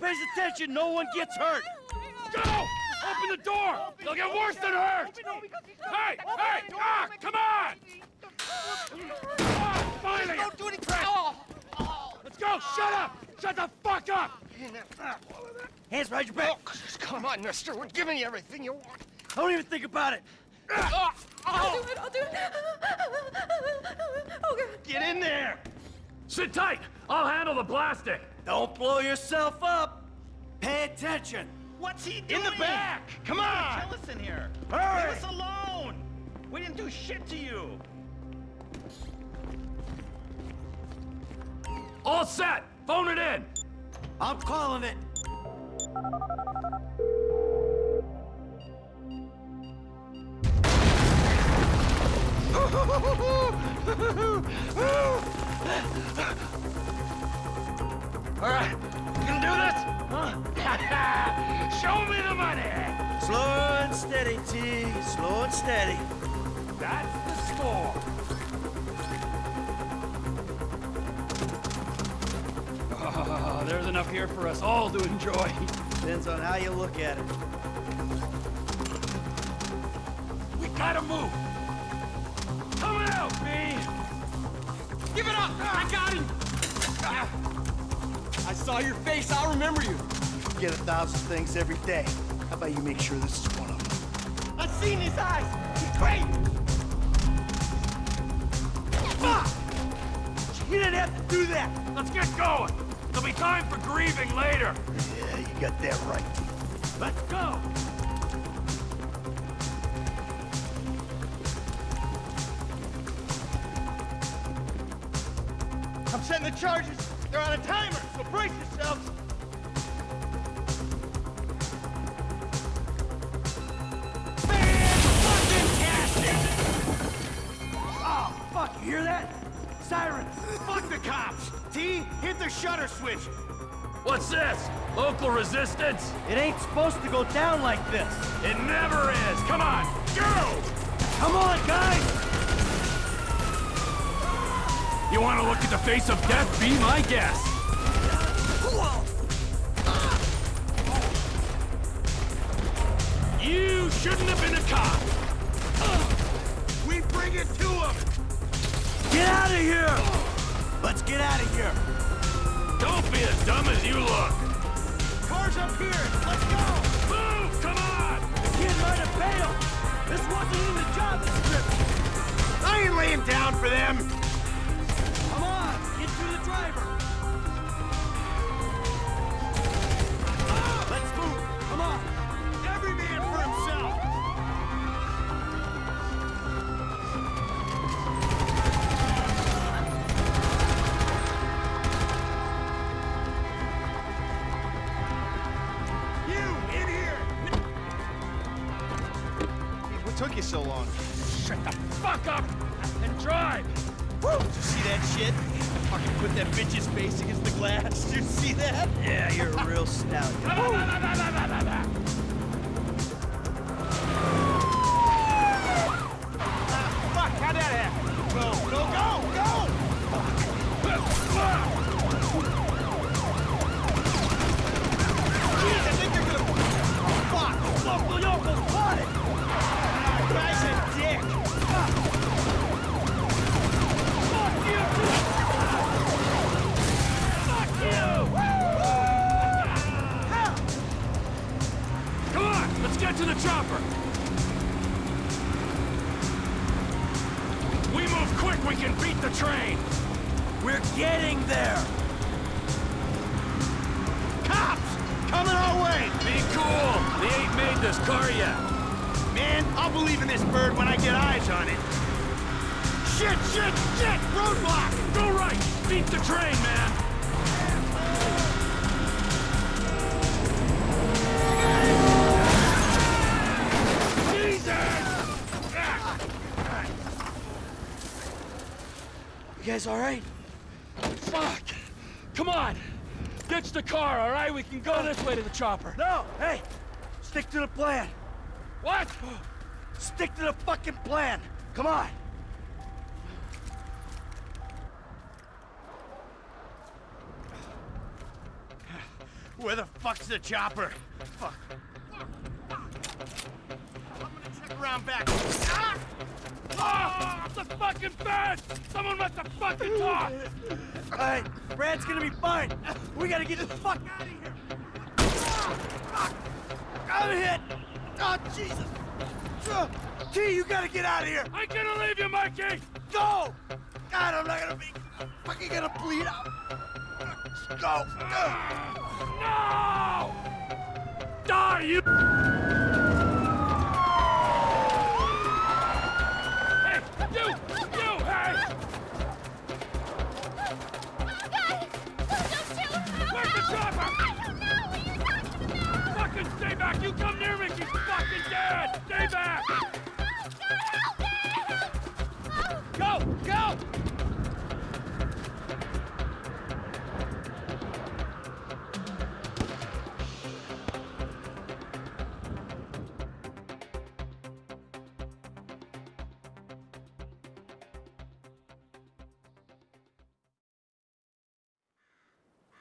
All right, everybody pays attention. No one gets hurt. Go! Open the door! They'll get worse than hurt! Hey! Hey! Ah! Come on! Ah, finally! Don't do any crap! Let's go! Shut up! Shut the fuck up! Hands behind your back. Oh, come on, mister. We're giving you everything you want. Don't even think about it. Ah, I'll oh, do it, I'll do it. Oh, God. Get in there. Sit tight! I'll handle the blasting! Don't blow yourself up. Pay attention. What's he doing? In the back. Come on. Kill us in here. Hurry. Leave us alone. We didn't do shit to you. All set! Phone it in! I'm calling it. All right, you gonna do this? Huh? Show me the money! Slow and steady, T. Slow and steady. That's the score. Oh, there's enough here for us all to enjoy. Depends on how you look at it. We gotta move. Coming out, B. give it up! I got him! Ah. I saw your face. I'll remember you. You get a thousand things every day. How about you make sure this is one of them? I've seen his eyes. He's great. Fuck! You didn't have to do that. Let's get going. There'll be time for grieving later. Yeah, you got that right. Let's go. I'm setting the charges. They're on a timer, so brace yourselves. Oh, fuck, you hear that? Sirens. Fuck the cops. T, hit the shutter switch. What's this? Local resistance? It ain't supposed to go down like this. It never is. Come on, go! Come on, guys! You want to look at the face of death? Be my guest. You shouldn't have been a cop. We bring it to them. Get out of here! Let's get out of here. Don't be as dumb as you look. Car's up here. Let's go. Move! Come on! The kid might have bailed. This wasn't in the job description. I ain't laying down for them. Driver. Man, I'll believe in this bird when I get eyes on it. Shit, shit, shit! Roadblock! Go right. Beat the train, man. Jesus! You guys all right? Fuck! Come on! Ditch the car, all right? We can go this way to the chopper. No! Hey! Stick to the plan! What? Stick to the fucking plan! Come on! Where the fuck's the chopper? Fuck. I'm gonna check around back. Ah! Ah! The fucking bed! Someone must have fucking talked! Alright, Brad's gonna be fine. We gotta get the fuck out of here. Ah! Fuck! I'm hit! Oh, Jesus! T, you gotta get out of here! I'm gonna leave you, Mikey! Go! God, I'm not gonna be I'm fucking gonna bleed out. Go! No! Die, you! Hey, you! You, hey! Where's the chopper? Fucking stay back! You come near me, she's fucking! Stay back! Go! Go!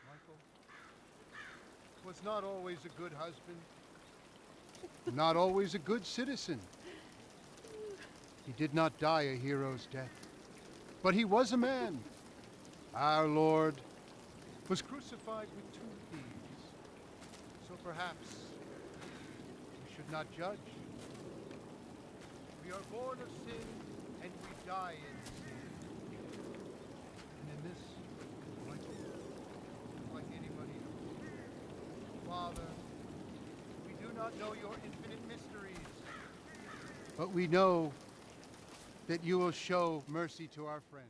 Michael was not always a good husband, not always a good citizen. He did not die a hero's death, but he was a man. Our Lord was crucified with two thieves, so perhaps we should not judge. We are born of sin, and we die in sin. And in this, Michael, like anybody else. Father, we do not know your but we know that you will show mercy to our friends.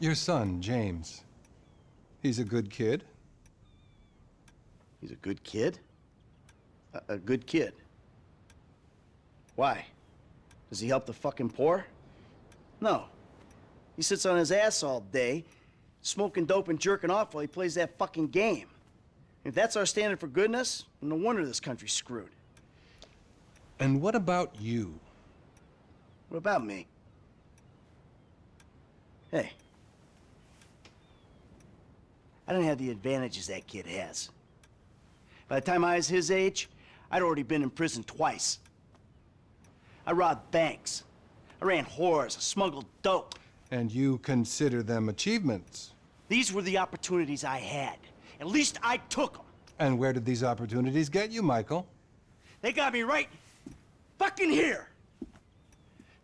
Your son, James. He's a good kid. He's a good kid? A, a good kid. Why? Does he help the fucking poor? No. He sits on his ass all day, smoking dope and jerking off while he plays that fucking game. If that's our standard for goodness, then no wonder this country's screwed. And what about you? What about me? Hey. I don't have the advantages that kid has. By the time I was his age, I'd already been in prison twice. I robbed banks. I ran whores. I smuggled dope. And you consider them achievements. These were the opportunities I had. At least I took them. And where did these opportunities get you, Michael? They got me right fucking here.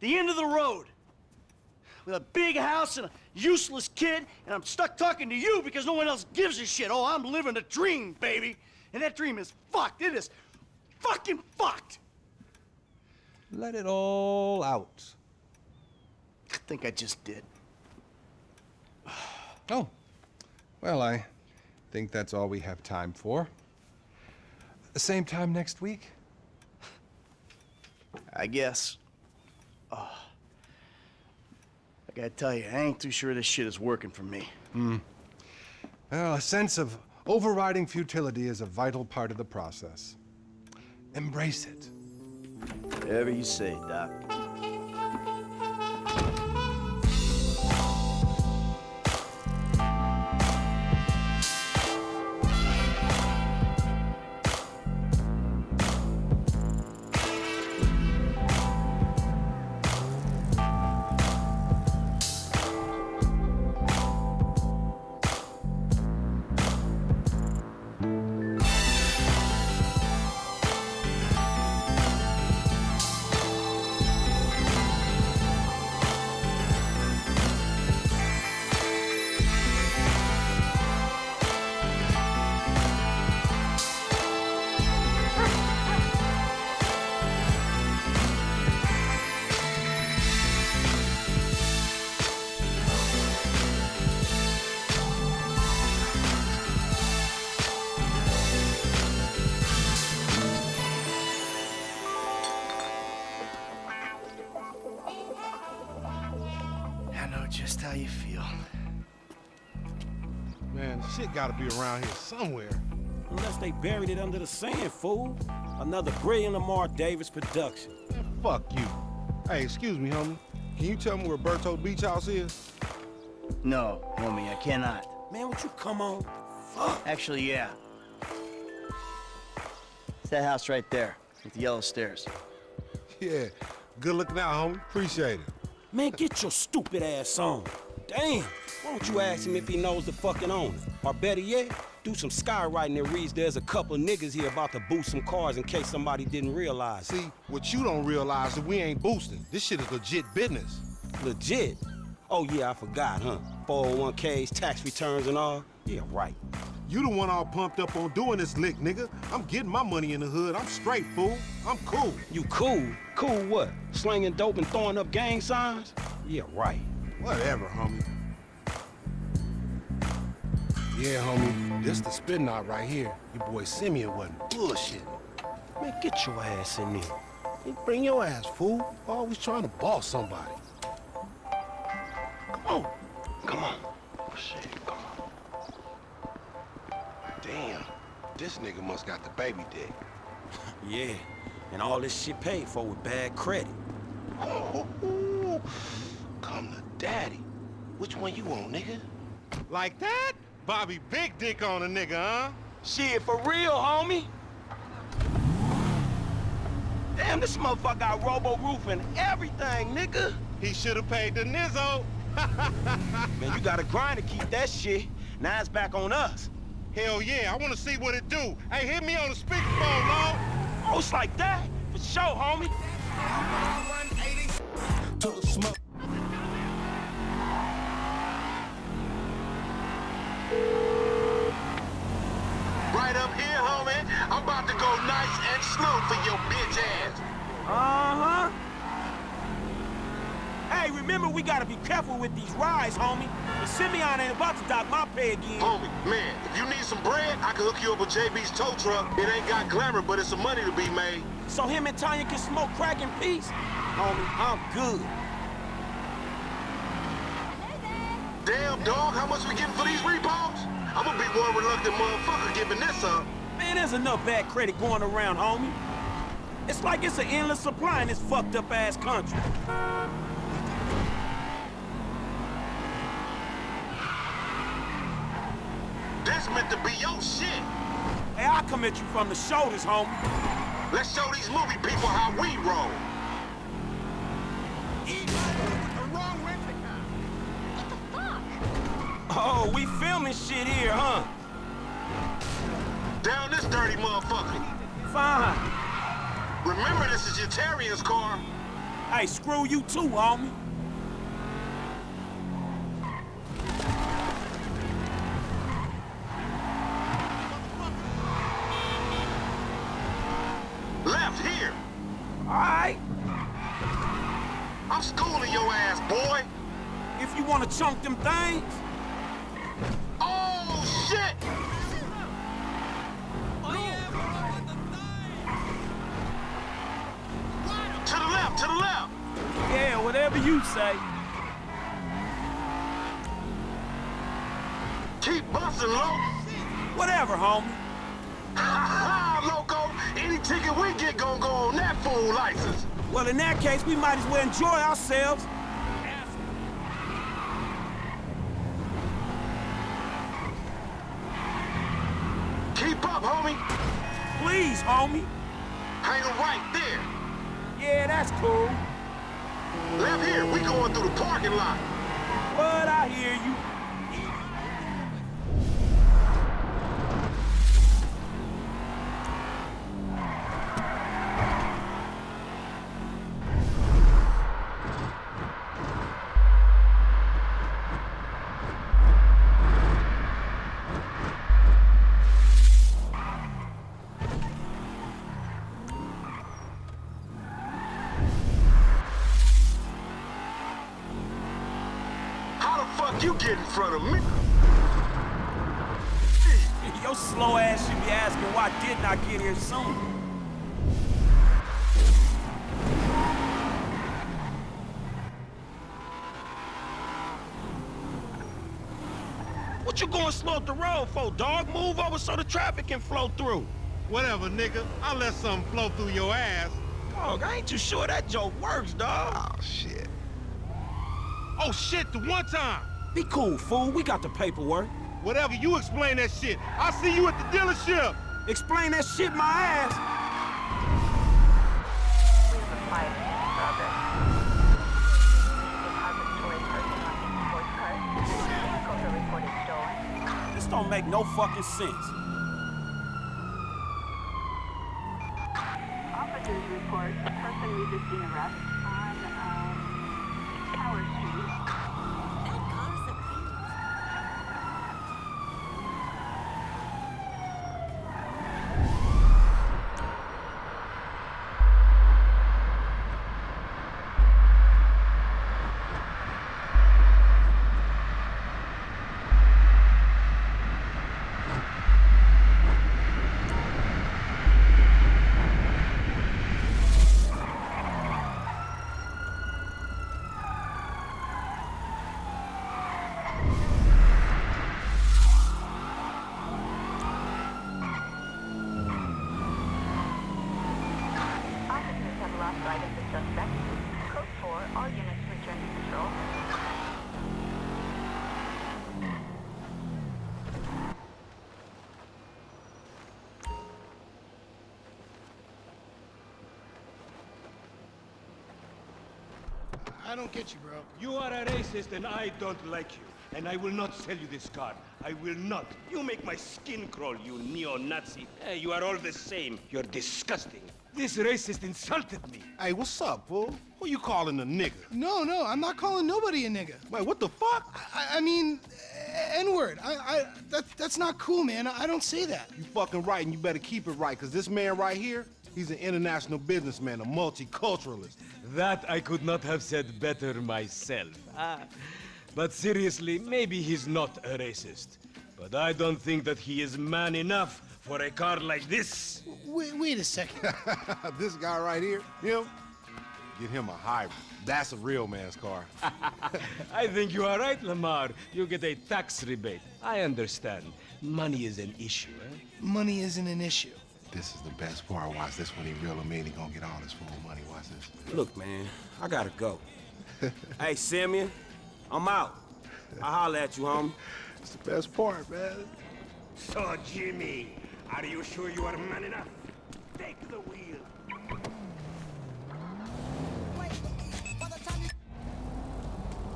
The end of the road. With a big house and a useless kid, and I'm stuck talking to you because no one else gives a shit. Oh, I'm living a dream, baby. And that dream is fucked. It is fucking fucked. Let it all out. I think I just did. Oh. Well, I think that's all we have time for. The same time next week? I guess. Oh. I gotta tell you, I ain't too sure this shit is working for me. Hmm. Well, a sense of overriding futility is a vital part of the process. Embrace it. Whatever you say, Doc. Gotta be around here somewhere. Unless they buried it under the sand, fool. Another brilliant Lamar Davis production. Man, fuck you. Hey, excuse me, homie. Can you tell me where Berto Beach House is? No, homie, I cannot. Man, would you come on? Fuck. Actually, yeah. It's that house right there with the yellow stairs. Yeah. Good looking out, homie. Appreciate it. Man, get your stupid ass on. Damn. Why don't you ask him if he knows the fucking owner? Or better yet, do some skywriting that reads there's a couple niggas here about to boost some cars in case somebody didn't realize. See, what you don't realize is we ain't boosting. This shit is legit business. Legit. Oh yeah, I forgot, huh? 401ks, tax returns and all. Yeah, right. You the one all pumped up on doing this lick, nigga. I'm getting my money in the hood. I'm straight, fool. I'm cool. You cool? Cool what? Slinging dope and throwing up gang signs? Yeah, right. Whatever, homie. Yeah, homie. This the spin knot right here. Your boy Simeon wasn't bullshitting. Man, get your ass in there. Bring your ass, fool. Always trying to boss somebody. Come on. Come on. Oh, shit, come on. Damn. This nigga must got the baby dick. Yeah, and all this shit paid for with bad credit. Oh, come to daddy. Which one you want, nigga? Like that? Bobby big dick on a nigga, huh? Shit, for real, homie. Damn, this motherfucker got robo-roof and everything, nigga. He should have paid the nizzo. Man, you gotta grind to keep that shit. Now it's back on us. Hell yeah, I want to see what it do. Hey, hit me on the speakerphone, Lord. Oh, it's like that? For sure, homie. To the smoke. Right up here, homie. I'm about to go slow for your bitch ass. Uh-huh. Hey, remember we gotta be careful with these rides, homie. The Simeon ain't about to dock my pay again. Homie, man, if you need some bread, I can hook you up with JB's tow truck. It ain't got glamour, but it's some money to be made. So him and Tonya can smoke crack in peace? Homie, I'm good. Damn, dog, how much we getting for these repos? I'm gonna be one reluctant motherfucker giving this up. Man, there's enough bad credit going around, homie. It's like it's an endless supply in this fucked up ass country. That's meant to be your shit. Hey, I'll come at you from the shoulders, homie. Let's show these movie people how we roll. Oh, we filming shit here, huh? Dirty motherfucker. Fine. Remember, this is your Terrier's car. Hey, screw you too, homie. Left here. All right. I'm schooling your ass, boy. If you want to chunk them things, Oh, shit! To the left, to the left. yeah, whatever you say. Keep busting, Loco. Whatever, homie. Ha ha, loco. Any ticket we get gonna go on that fool license. Well, in that case, we might as well enjoy ourselves. Keep up, homie. Please, homie. Hang right there. Yeah, that's cool. Left here, we going through the parking lot. What? I hear you. Front of me? Your slow ass should be asking why didn't I get here sooner? What you going slow up the road for, dog? Move over so the traffic can flow through. Whatever, nigga. I'll let something flow through your ass. Dog, I ain't too sure that joke works, dog. Oh, shit. Oh, shit, the one time. Be cool, fool. We got the paperwork. Whatever, you explain that shit. I'll see you at the dealership. Explain that shit my ass. We have a flight in progress. Depository person on sports card. Vehicles are reported stolen. This don't make no fucking sense. Officers report a person resisting arrest I don't get you, bro. You are a racist and I don't like you. And I will not sell you this car. I will not. You make my skin crawl, you neo-Nazi. Hey, you are all the same. You're disgusting. This racist insulted me. Hey, what's up, fool? Who you calling a nigga? No, no, I'm not calling nobody a nigga. Wait, what the fuck? I, I mean, eh, N-word. I, I, that, that's not cool, man. I don't say that. You fucking right, and you better keep it right, because this man right here, he's an international businessman, a multiculturalist. That I could not have said better myself. Ah. But seriously, maybe he's not a racist. But I don't think that he is man enough for a car like this. Wait, wait a second. this guy right here, him, get him a hybrid. That's a real man's car. I think you are right, Lamar. You get a tax rebate. I understand. Money is an issue, eh? Money isn't an issue. This is the best part. Watch this when he reel him in. He gonna get all his full money. Watch this. Look, man, I gotta go. hey, Simeon, I'm out. I'll holler at you, homie. It's the best part, man. So, Jimmy, are you sure you are man enough? Take the wheel.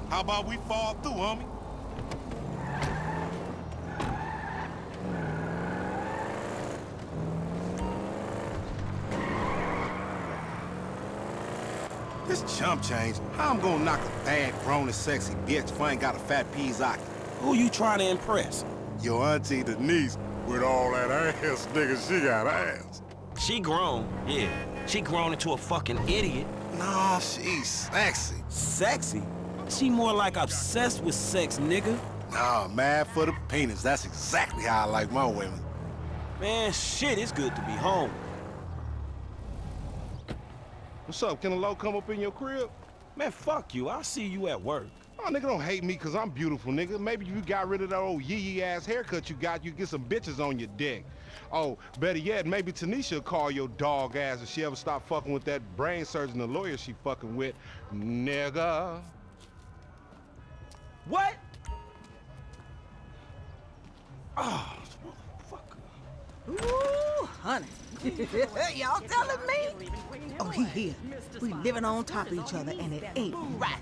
How about we fall through, homie? This chump change, how I'm gonna knock a bad, grown and sexy bitch if I ain't got a fat Pizaki? Who you trying to impress? Your auntie Denise, with all that ass, nigga, she got ass. She grown, yeah. She grown into a fucking idiot. Nah, she's sexy. Sexy? She more like obsessed with sex, nigga. Nah, mad for the penis. That's exactly how I like my women. Man, shit, it's good to be home. What's up? Can a low come up in your crib? Man, fuck you. I'll see you at work. Oh, nigga, don't hate me because I'm beautiful, nigga. Maybe you got rid of that old yee-yee ass haircut you got, you get some bitches on your dick. Oh, better yet, maybe Tanisha will call your dog ass if she ever stop fucking with that brain surgeon, the lawyer she fucking with. Nigga. What? Oh. Ooh, honey. Y'all telling me? Oh, he here. We living on top of each other, and it ain't right.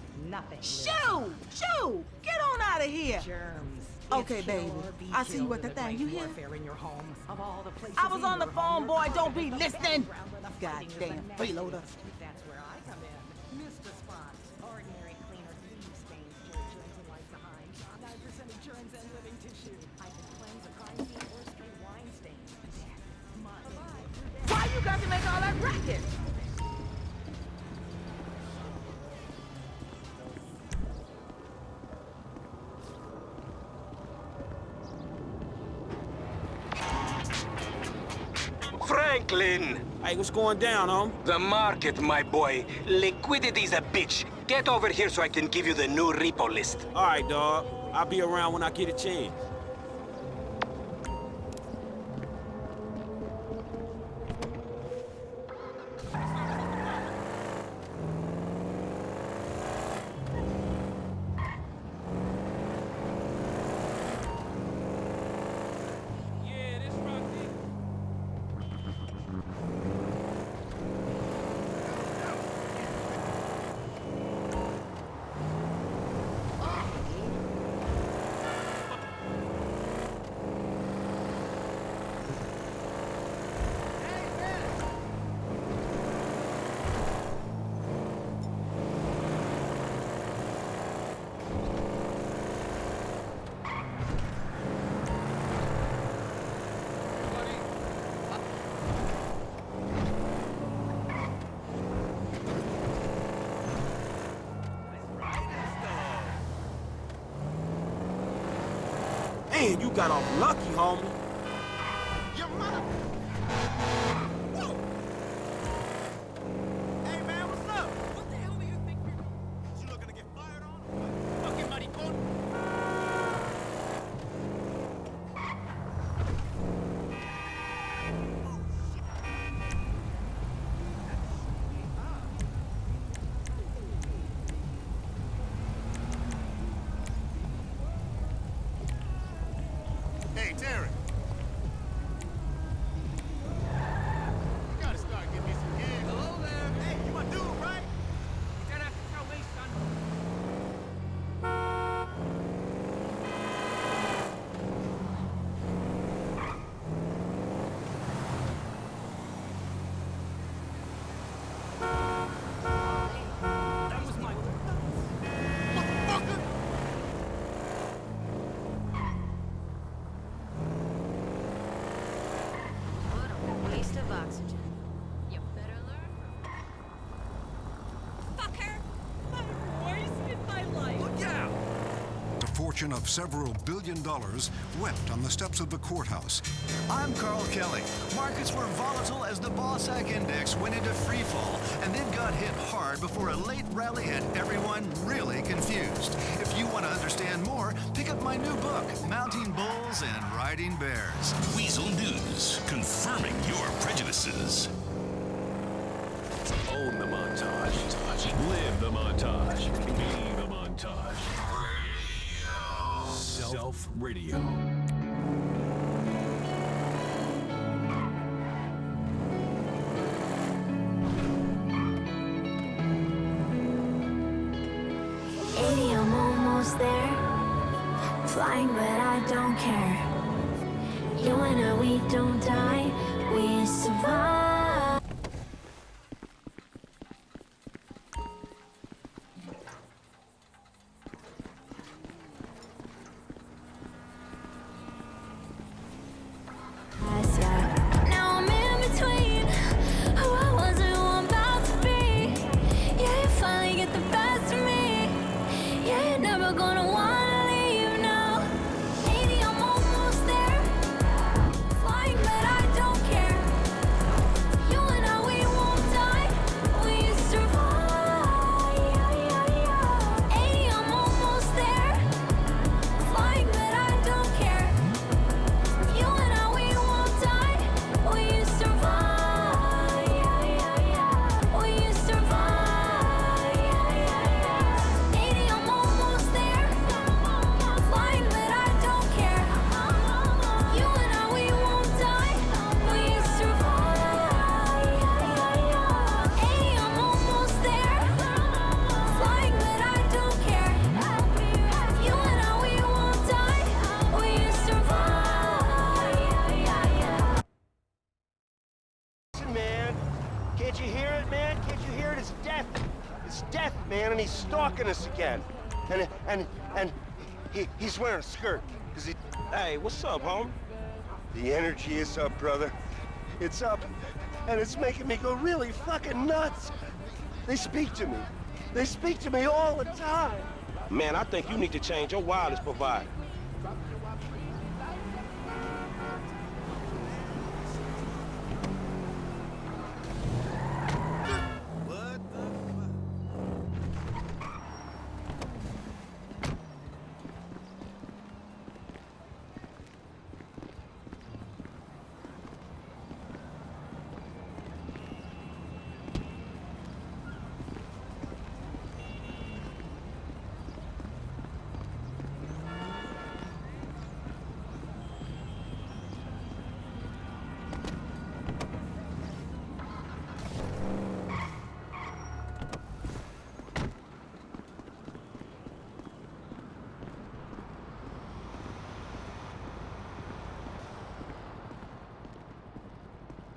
Shoo! Shoo! Get on out of here! Okay, baby. I see you at the thing. You hear? I was on the phone, boy. Don't be listening. Goddamn freeloader. That's where I come in. Ordinary cleaner, stains, behind. 9% germs and living tissue. I can cleanse a Why got to make all that racket? Franklin! Hey, what's going down, home? The market, my boy. Liquidity's a bitch. Get over here so I can give you the new repo list. All right, dog. I'll be around when I get a chance. A fortune of several billion dollars wept on the steps of the courthouse. I'm Carl Kelly. Markets were volatile as the BAWSAQ Index went into freefall and then got hit hard before a late rally had everyone really confused. If you want to understand more, pick up my new book, Mounting Bulls and Riding Bears. Weazel News, confirming your prejudices. Own the montage. Live the montage. Be the montage. Self Radio. Eighty, I'm almost there. Flying, but I don't care. You and I, we don't die, we survive. He's stalking us again. And and and he he's wearing a skirt. Cause he Hey, what's up, home? the energy is up, brother. It's up. And it's making me go really fucking nuts. They speak to me. They speak to me all the time. Man, I think you need to change your wireless provider.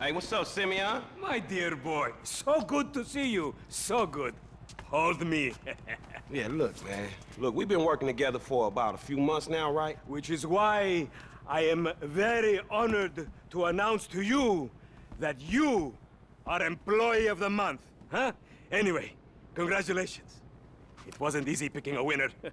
Hey, what's up, Simeon? My dear boy, so good to see you. So good. Hold me. Yeah, look, man. Look, we've been working together for about a few months now, right? Which is why I am very honored to announce to you that you are Employee of the Month, huh? Anyway, congratulations. It wasn't easy picking a winner.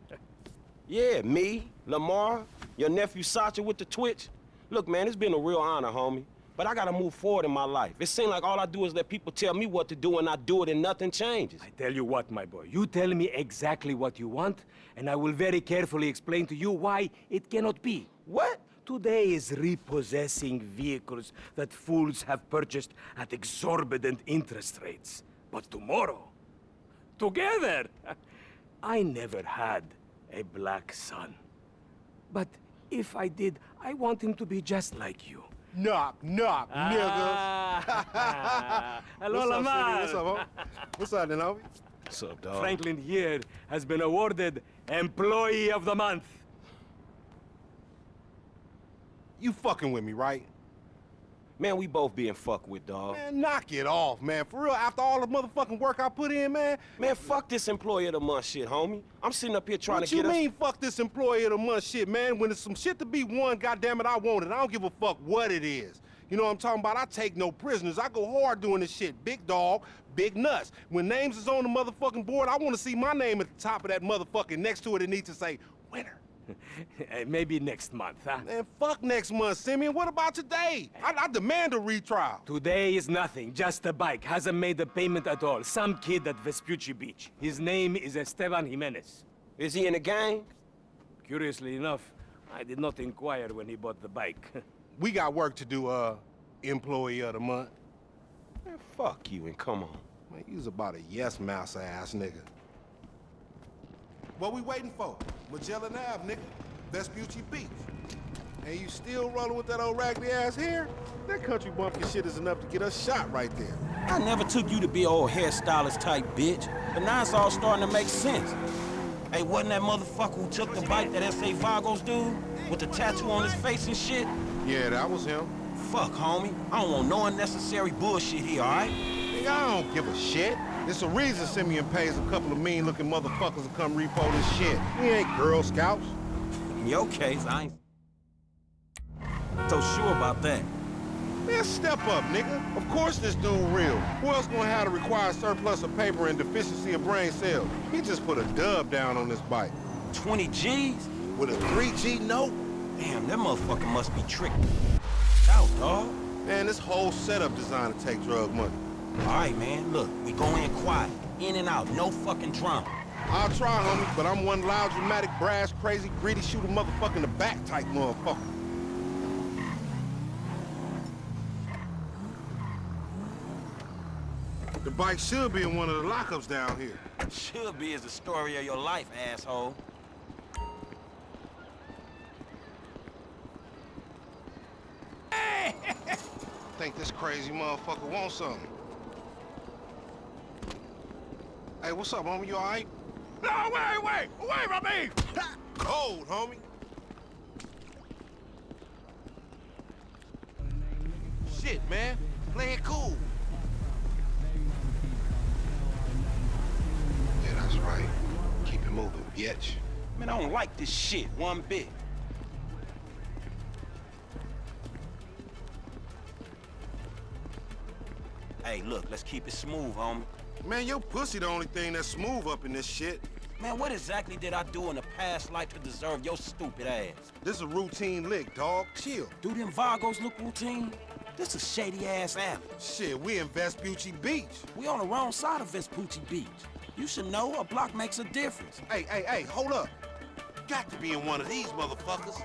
Yeah, me, Lamar, Your nephew Sacha with the Twitch? Look, man, it's been a real honor, homie. But I gotta move forward in my life. It seems like all I do is let people tell me what to do and I do it and nothing changes. I tell you what, my boy. You tell me exactly what you want, and I will very carefully explain to you why it cannot be. What? Today is repossessing vehicles that fools have purchased at exorbitant interest rates. But tomorrow, together, I never had a black son. But if I did, I want him to be just like you. Knock, knock, Ah. niggas. Hello, What's up, Lamar. City? What's up, homie? What's up, then, homie? What's up, dog? Franklin here has been awarded Employee of the Month. You fucking with me, right? Man, we both being fucked with, dog. Man, knock it off, man. For real, after all the motherfucking work I put in, man. Man, fuck this employee of the month shit, homie. I'm sitting up here trying what to get What you mean, fuck this employee of the month shit, man? When there's some shit to be won, goddamn it, I want it. I don't give a fuck what it is. You know what I'm talking about? I take no prisoners. I go hard doing this shit. Big dog, big nuts. When names is on the motherfucking board, I want to see my name at the top of that motherfucking next to it. It needs to say winner. Maybe next month, huh? Man, fuck next month, Simeon. What about today? I, I demand a retrial. Today is nothing, just a bike. Hasn't made a payment at all. Some kid at Vespucci Beach. His name is Esteban Jimenez. Is he in the gang? Curiously enough, I did not inquire when he bought the bike. We got work to do, uh, employee of the month. Man, fuck you and come on. Man, you's about a yes mouse ass nigga. What we waiting for? Magellan Ave, nigga. Vespucci Beach. And you still rolling with that old raggedy ass hair? That country bumpkin shit is enough to get us shot right there. I never took you to be old hairstylist type bitch, but now it's all starting to make sense. Hey, wasn't that motherfucker who took the bike that S.A. Vagos dude? With the tattoo on his face and shit? Yeah, that was him. Fuck, homie. I don't want no unnecessary bullshit here, alright? Nigga, I don't give a shit. There's a reason Simeon pays a couple of mean-looking motherfuckers to come repo this shit. We ain't Girl Scouts. In your case, I ain't so sure about that. Man, step up, nigga. Of course this dude real. Who else gonna have the required surplus of paper and deficiency of brain cells? He just put a dub down on this bike. 20 G's? With a 3G note? Damn, that motherfucker must be tricked out, dog. Man, this whole setup designed to take drug money. All right, man, look, we go in quiet. In and out, no fucking drama. I'll try, homie, but I'm one loud, dramatic, brass, crazy, greedy, shoot a motherfucker in the back type motherfucker. The bike should be in one of the lockups down here. Should be is the story of your life, asshole. Hey! Think this crazy motherfucker wants something. Hey, what's up, homie? You all right? No, wait, wait! Away from me! Cold, homie. Shit, man. Play it cool. Yeah, that's right. Keep it moving, bitch. Man, I don't like this shit one bit. Hey, look, let's keep it smooth, homie. Man, your pussy the only thing that's smooth up in this shit. Man, what exactly did I do in a past life to deserve your stupid ass? This is a routine lick, dog. Chill. Do them Vagos look routine? This is shady-ass alley. Shit, we in Vespucci Beach. We on the wrong side of Vespucci Beach. You should know a block makes a difference. Hey, hey, hey, hold up. Got to be in one of these motherfuckers.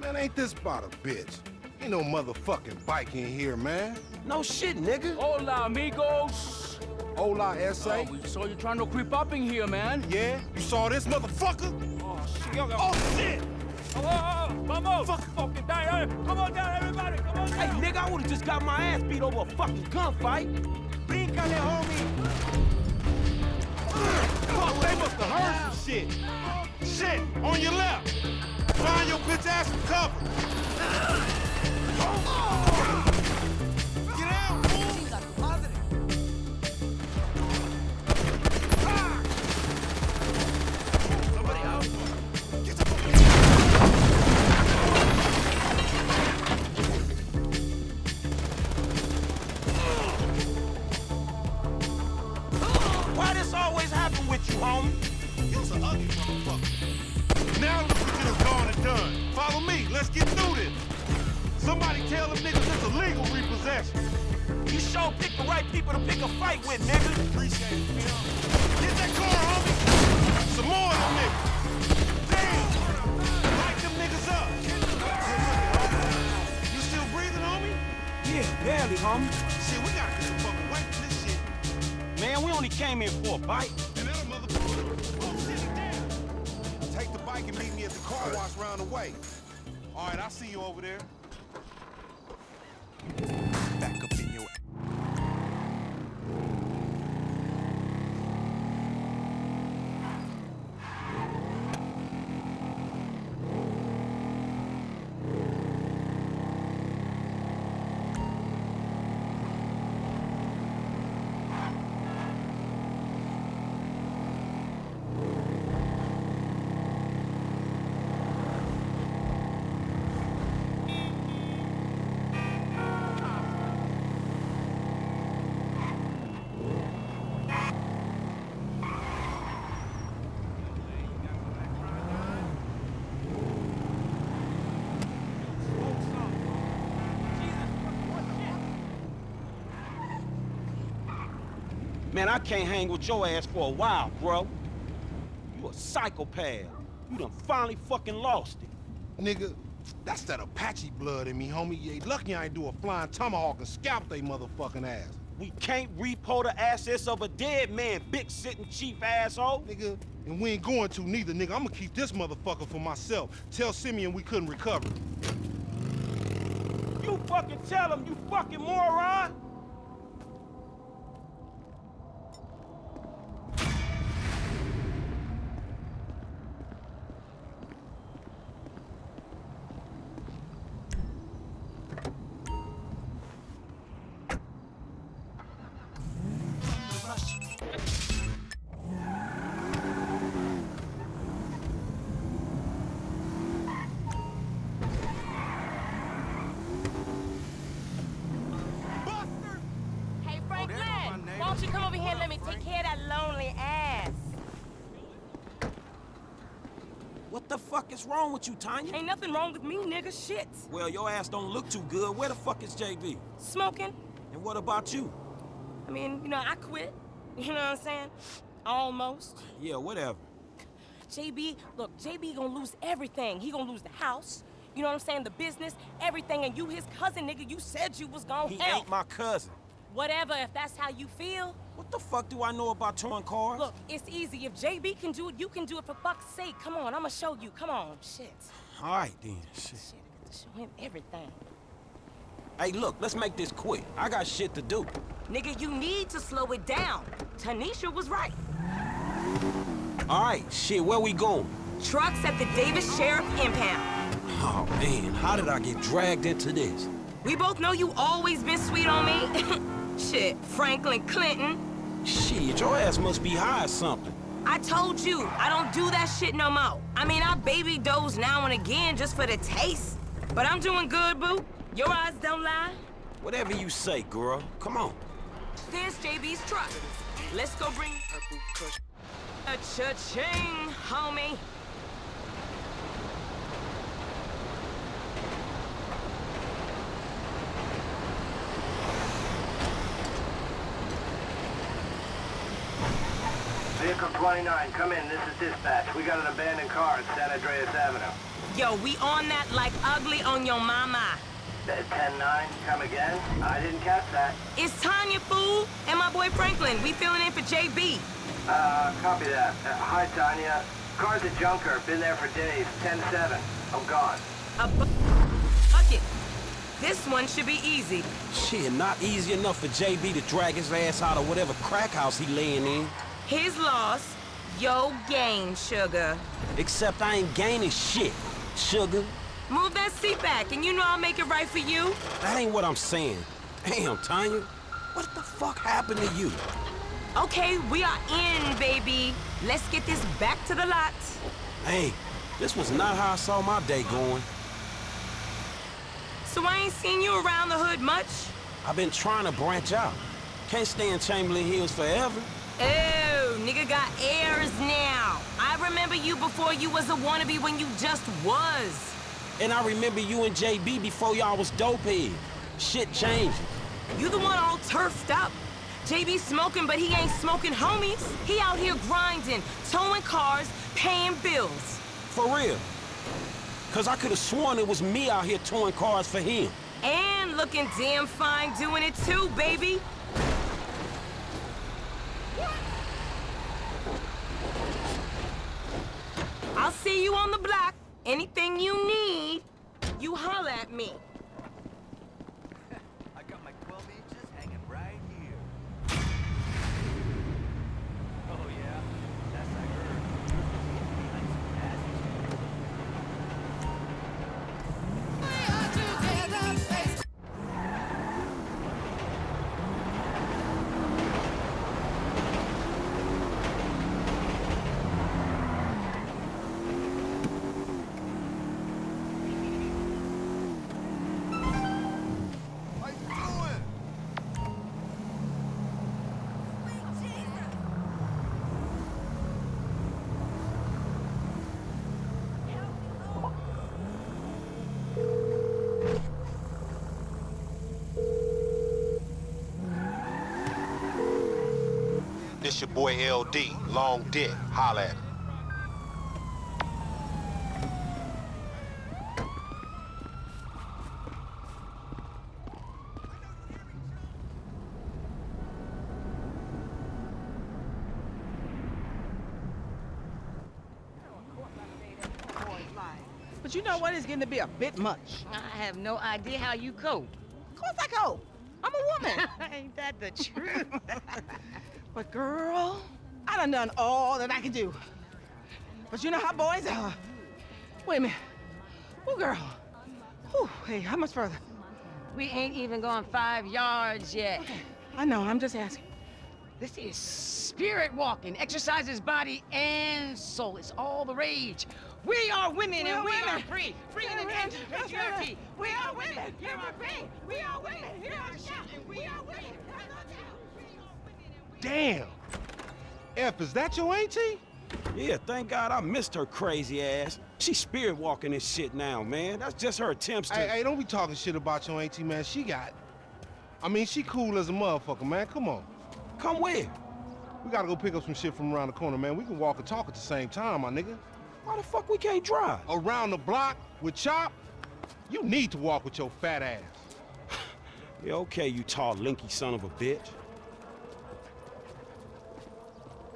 Man, ain't this about a bitch? Ain't no motherfucking bike in here, man. No shit, nigga. Hola, amigos. Hola, S.A. Oh, we saw you trying to creep up in here, man. Yeah? You saw this motherfucker? Oh, shit. Oh, shit! Oh, oh, oh, vamos! Fuck. Fucking down. Eh? Come on down, everybody. Come on Hey, nigga, I would've just got my ass beat over a fucking gunfight. Bríncale, homie! Fuck, they must have heard some shit. Shit, on your left. Find your bitch ass some cover. Man, I can't hang with your ass for a while, bro. You a psychopath. You done finally fucking lost it. Nigga, that's that Apache blood in me, homie. You ain't lucky I ain't do a flying tomahawk and scalp they motherfucking ass. We can't repo the assets of a dead man, big sitting chief asshole. Nigga, and we ain't going to neither, nigga. I'm gonna keep this motherfucker for myself. Tell Simeon we couldn't recover. You fucking tell him, you fucking moron! Is wrong with you, Tonya? Ain't nothing wrong with me, nigga. Shit. Well, your ass don't look too good. Where the fuck is JB? Smoking. And what about you? I mean, you know, I quit. You know what I'm saying? Almost. Yeah, whatever. JB, look, JB gonna lose everything. He gonna lose the house. You know what I'm saying? The business, everything. And you, his cousin, nigga, you said you was gonna He help. ain't my cousin. Whatever, if that's how you feel. What the fuck do I know about towing cars? Look, it's easy. If JB can do it, you can do it for fuck's sake. Come on, I'ma show you. Come on. Shit. All right, then. Shit. Shit, I got to show him everything. Hey, look, let's make this quick. I got shit to do. Nigga, you need to slow it down. Tanisha was right. All right, shit, where we going? Trucks at the Davis Sheriff Impound. Oh, man, how did I get dragged into this? We both know you always been sweet on me. Shit, Franklin Clinton. Shit, your ass must be high or something. I told you, I don't do that shit no more. I mean, I baby dose now and again just for the taste. But I'm doing good, boo. Your eyes don't lie. Whatever you say, girl. Come on. There's JB's truck. Let's go bring a cha-ching, homie. 29, come in. This is dispatch. We got an abandoned car at San Andreas Avenue. Yo, we on that like ugly on your mama. Uh, 10-9, come again? I didn't catch that. It's Tonya, fool, and my boy Franklin. We filling in for JB. Uh, copy that. Uh, hi, Tonya. Car's a junker. Been there for days. 10-7. I'm gone. A bu bucket. This one should be easy. Shit, not easy enough for JB to drag his ass out of whatever crack house he laying in. His loss, yo gain, sugar. Except I ain't gaining shit, sugar. Move that seat back, and you know I'll make it right for you. That ain't what I'm saying. Damn, Tonya. What the fuck happened to you? Okay, we are in, baby. Let's get this back to the lot. Hey, this was not how I saw my day going. So I ain't seen you around the hood much? I've been trying to branch out. Can't stay in Chamberlain Hills forever. Oh, nigga got airs now. I remember you before you was a wannabe when you just was. And I remember you and JB before y'all was dopehead. Shit changing. You the one all turfed up. JB smoking, but he ain't smoking homies. He out here grinding, towing cars, paying bills. For real. Cause I could have sworn it was me out here towing cars for him. And looking damn fine doing it too, baby. I'll see you on the block. Anything you need, you holler at me. This your boy LD, Long Dick. Holla at me. But you know what? It's getting to be a bit much. I have no idea how you cope. Of course I cope. I'm a woman. Ain't that the truth? but girl, I done done all that I can do. But you know how boys are. Wait a minute. Oh, girl. Whew, hey, how much further? We ain't even gone five yards yet. I know, I'm just asking. This is spirit walking. Exercises body and soul. It's all the rage. We are women We and are we women. are free. Free in the end women. of That's patriarchy. We are women. Here are free. We are women. Here are shouting. We are women. Damn. F, is that your auntie? Yeah, thank God I missed her crazy ass. She's spirit walking this shit now, man. That's just her attempts to. Hey, hey, don't be talking shit about your auntie, man. She got. I mean, she cool as a motherfucker, man. Come on. Come where? We gotta go pick up some shit from around the corner, man. We can walk and talk at the same time, my nigga. Why the fuck we can't drive? Around the block with Chop? You need to walk with your fat ass. Yeah, okay, you tall, linky son of a bitch.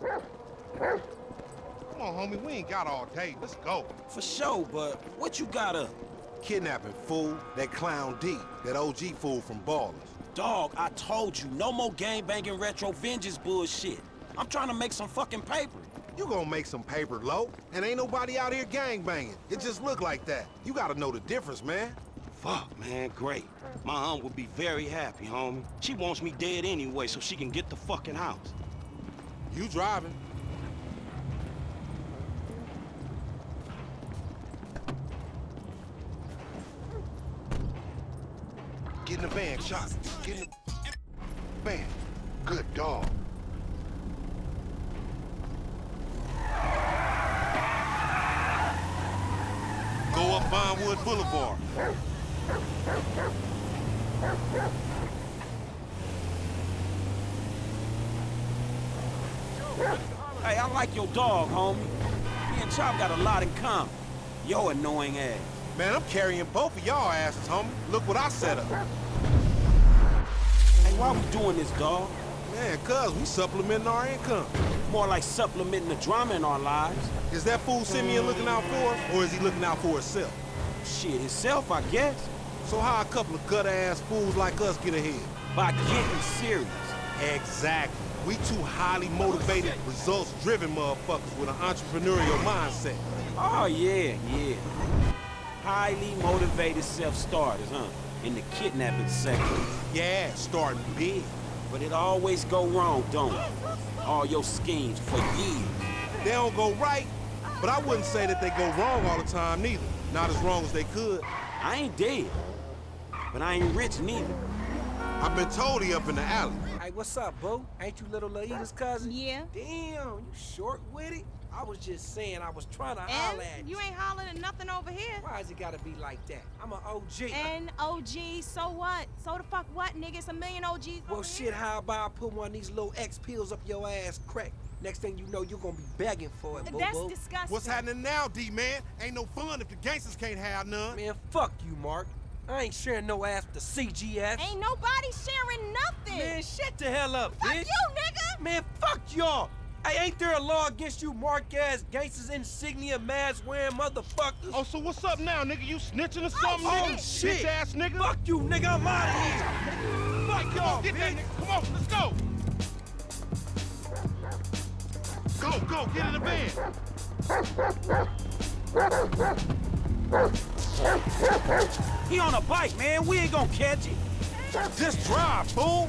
Come on, homie. We ain't got all day. Let's go. For sure, but what you got up? Kidnapping, fool. That clown D. That OG fool from Ballas. Dog, I told you, no more gang banging retro vengeance bullshit. I'm trying to make some fucking paper. You gonna make some paper, low? And ain't nobody out here gang banging. It just look like that. You gotta know the difference, man. Fuck, man, great. My aunt would be very happy, homie. She wants me dead anyway so she can get the fucking house. You driving. Get in the van, Chop. Get in the van. Good dog. Go up Vinewood Boulevard. Hey, I like your dog, homie. Me and Chop got a lot in common. Yo annoying ass. Man, I'm carrying both of y'all asses, homie. Look what I set up. Hey, why we doing this, dog? Man, cuz we supplementing our income. More like supplementing the drama in our lives. Is that fool Simeon looking out for us, or is he looking out for himself? Shit, himself, I guess. So how a couple of gutter-ass fools like us get ahead? By getting serious. Exactly. We two highly motivated, results-driven motherfuckers with an entrepreneurial mindset. Oh, yeah, yeah. Highly motivated self-starters, huh? In the kidnapping sector. Yeah, starting big. But it always go wrong, don't it? All your schemes for years. They don't go right, but I wouldn't say that they go wrong all the time neither. Not as wrong as they could. I ain't dead, but I ain't rich neither. I've been told he up in the alley. Hey, Hey, what's up, boo? Ain't you little Laida's cousin? Yeah. Damn, you short with it? I was just saying I was trying to holler at And you. you ain't hollering at nothing over here. Why is it gotta be like that? I'm an OG. And OG, so what? So the fuck what, nigga? It's a million OGs Well, over shit, here. how about I put one of these little X pills up your ass crack? Next thing you know, you're gonna be begging for it, boo That's disgusting. What's happening now, D-man? Ain't no fun if the gangsters can't have none. Man, fuck you, Mark. I ain't sharing no ass with the CGF. Ain't nobody sharing nothing. Man, shut the hell up, fuck bitch. you, nigga. Man, fuck y'all. Hey, ain't there a law against you mark-ass gangsters insignia mask-wearing motherfuckers? Oh, so what's up now, nigga? You snitching or oh, something, Oh, nigga? shit. Bitch-ass nigga. Fuck you, nigga. I'm out of here. Fuck y'all, Get that bitch. nigga. Come on, let's go. Go, go, get in the van. He on a bike, man. We ain't gonna catch it. Just drive, fool.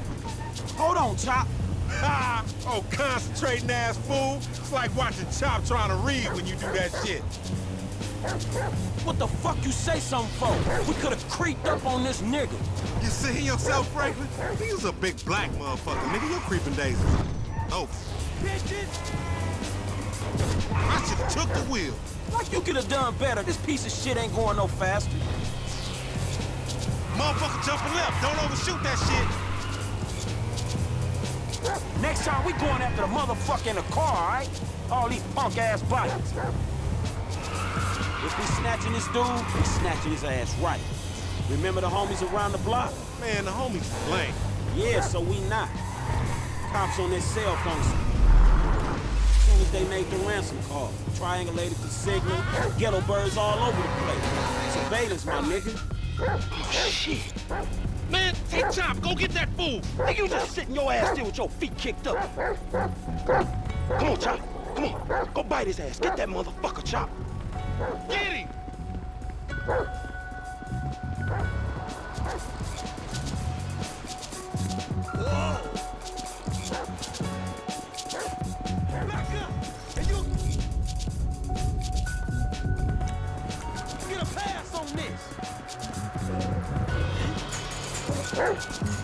Hold on, Chop. Oh, concentrating ass fool. It's like watching Chop trying to read when you do that shit. What the fuck you say something for? We could've creeped up on this nigga. You see yourself, Franklin? He was a big black motherfucker, nigga. Your creeping days is over. Bitches! I should've took the wheel. Like you could have done better. This piece of shit ain't going no faster. Motherfucker jumping left. Don't overshoot that shit. Next time we going after the motherfucker in the car, all right? All these punk ass bikes. If we snatching this dude, we snatching his ass right. Remember the homies around the block? Man, the homies blank. Yeah, so we not. Cops on their cell phones. As they made the ransom call, triangulated the signal, ghetto birds all over the place. Surveillance, my nigga. Shit. Man, take Chop. Go get that fool. Nigga, you just sitting your ass there with your feet kicked up. Come on, Chop. Come on. Go bite his ass. Get that motherfucker, Chop. Get him. Yeah.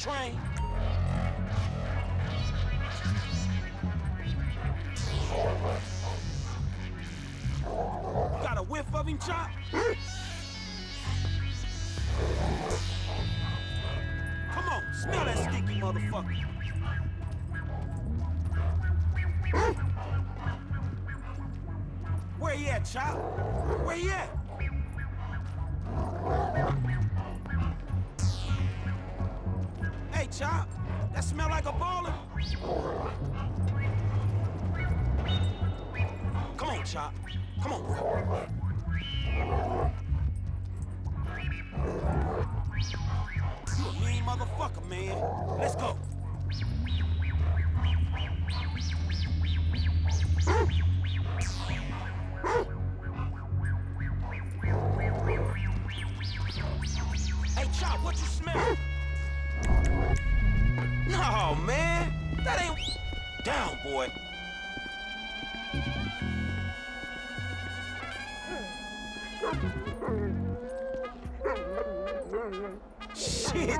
Train. Got a whiff of him, Chop? Come on, smell that stinky motherfucker. Where he at, Chop? Where he at?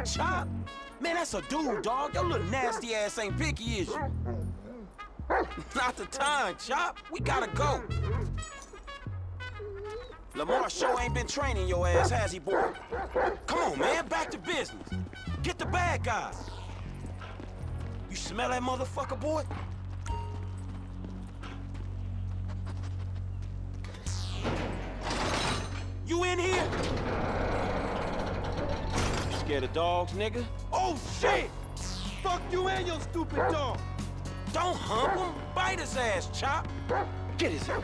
Chop. Man, that's a dude, dog. Your little nasty ass ain't picky, is you? Not the time, Chop. We gotta go. Lamar sure ain't been training your ass, has he, boy? Come on, man, back to business. Get the bad guys. You smell that motherfucker, boy? Scared of dogs, nigga? Oh, shit! Fuck you and your stupid dog! Don't hump him. Bite his ass, Chop. Get his ass.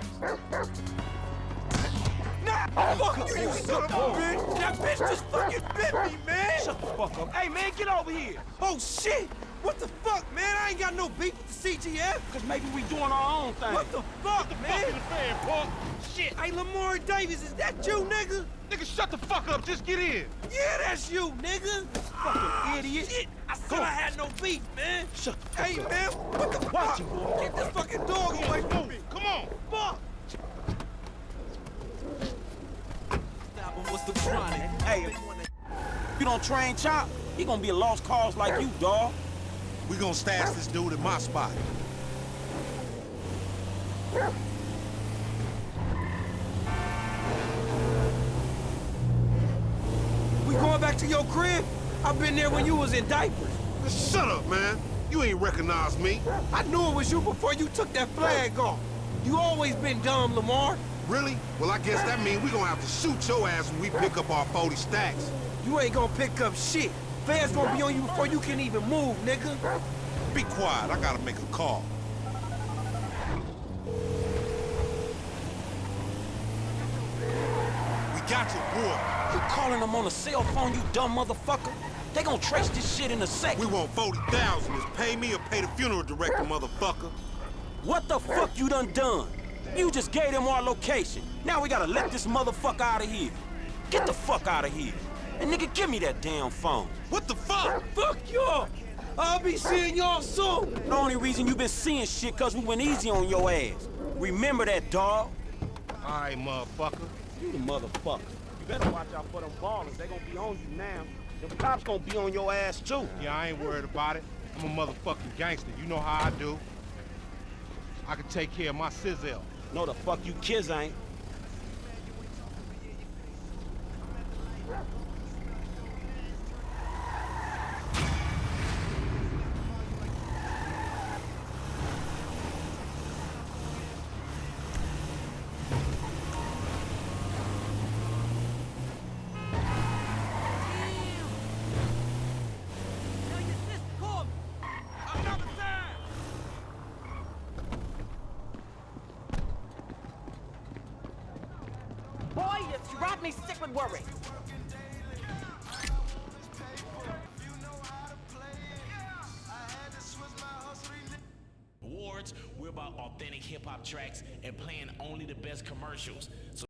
Nah, fuck you, you son of a bitch! That bitch just fucking bit me, man! Shut the fuck up. Hey, man, get over here. Oh, shit! What the fuck, man? I ain't got no beef with the CGF. Cause maybe we doing our own thing. What the fuck, man? Fuck the fan, punk. Shit. Hey, Lamar Davis, is that you, nigga? Nigga, shut the fuck up. Just get in. Yeah, that's you, nigga. Fucking ah, idiot. Shit, I said I had no beef, man. Shut the fuck hey, up. man, what the fuck? boy. Get this fucking dog away from me. Come on. Fuck. Stop What's the chronic? Hey, if you don't train Chop, he gonna be a lost cause like you, dog. We gonna stash this dude in my spot. We going back to your crib? I've been there when you was in diapers. Shut up, man. You ain't recognize me. I knew it was you before you took that flag off. You always been dumb, Lamar. Really? Well, I guess that means we gonna have to shoot your ass when we pick up our 40 stacks. You ain't gonna pick up shit. Fans gonna be on you before you can even move, nigga. Be quiet. I gotta make a call. We got your boy. You calling them on a cell phone, you dumb motherfucker? They gonna trace this shit in a second. We want 40,000. Is pay me or pay the funeral director, motherfucker. What the fuck you done done? You just gave them our location. Now we gotta let this motherfucker out of here. Get the fuck out of here. And nigga, give me that damn phone. What the fuck? Fuck y'all. I'll be seeing y'all soon. The only reason you been seeing shit cause we went easy on your ass. Remember that, dog? All right, motherfucker. You the motherfucker. You better watch out for them Ballas. They gonna be on you now. The cops gonna be on your ass too. Yeah, I ain't worried about it. I'm a motherfucking gangster. You know how I do. I can take care of my sizzle. No, the fuck you kids ain't. Commercials. So